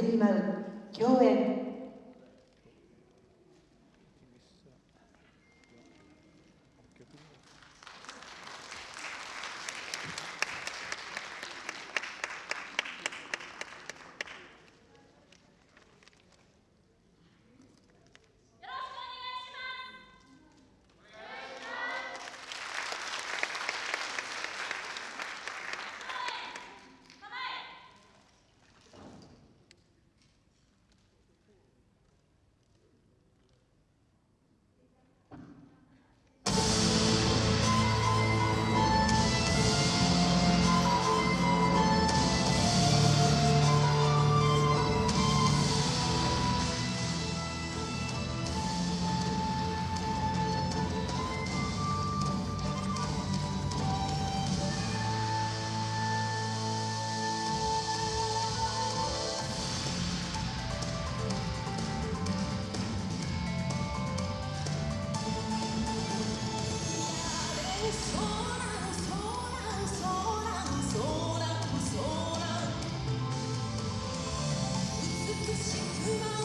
風に舞う共演。to see tomorrow.